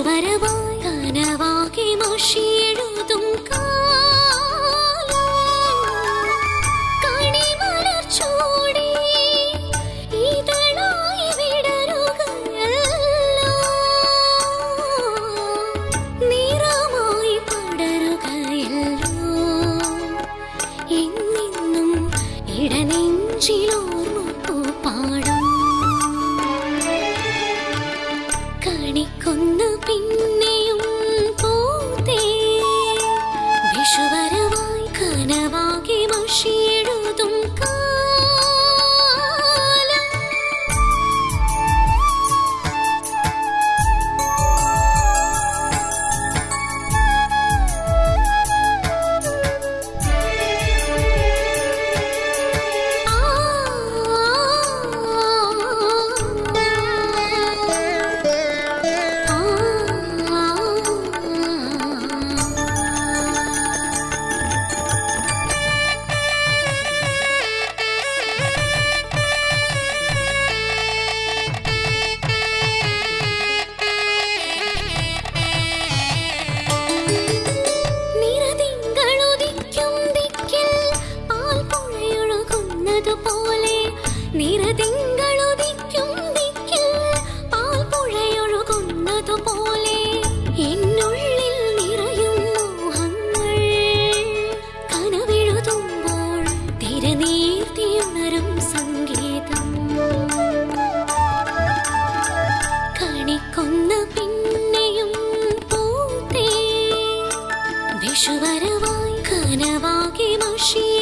வருவோம் വിഷുവരവായി കനവാകി മഷിയെഴുതും